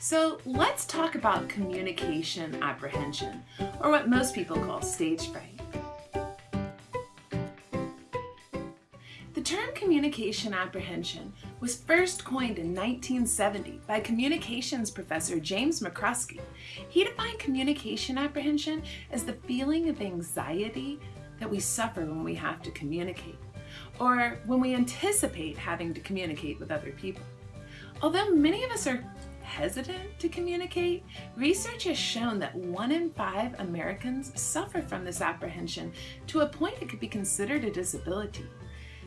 So let's talk about communication apprehension, or what most people call stage fright. The term communication apprehension was first coined in 1970 by communications professor James McCroskey. He defined communication apprehension as the feeling of anxiety that we suffer when we have to communicate, or when we anticipate having to communicate with other people. Although many of us are hesitant to communicate, research has shown that one in five Americans suffer from this apprehension to a point it could be considered a disability.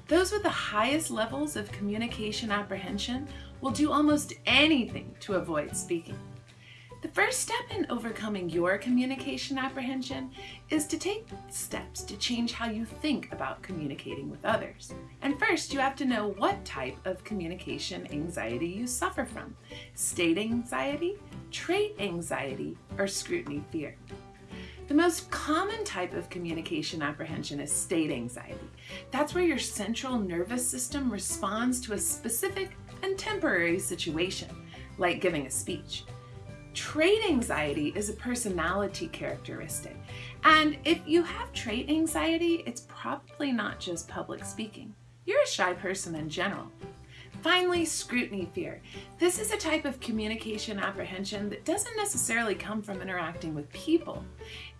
Those with the highest levels of communication apprehension will do almost anything to avoid speaking. The first step in overcoming your communication apprehension is to take steps to change how you think about communicating with others. And first, you have to know what type of communication anxiety you suffer from. State anxiety, trait anxiety, or scrutiny fear. The most common type of communication apprehension is state anxiety. That's where your central nervous system responds to a specific and temporary situation, like giving a speech. Trait anxiety is a personality characteristic. And if you have trait anxiety, it's probably not just public speaking. You're a shy person in general. Finally, scrutiny fear. This is a type of communication apprehension that doesn't necessarily come from interacting with people.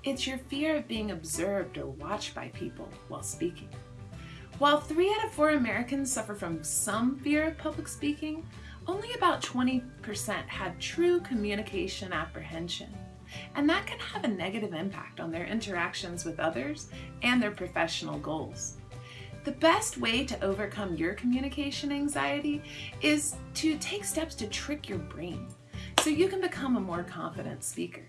It's your fear of being observed or watched by people while speaking. While three out of four Americans suffer from some fear of public speaking, only about 20% have true communication apprehension. And that can have a negative impact on their interactions with others and their professional goals. The best way to overcome your communication anxiety is to take steps to trick your brain so you can become a more confident speaker.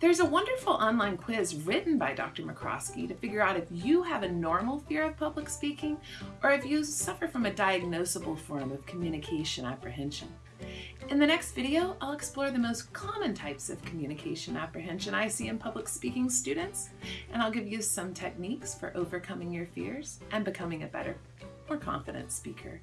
There's a wonderful online quiz written by Dr. McCroskey to figure out if you have a normal fear of public speaking or if you suffer from a diagnosable form of communication apprehension. In the next video, I'll explore the most common types of communication apprehension I see in public speaking students, and I'll give you some techniques for overcoming your fears and becoming a better, more confident speaker.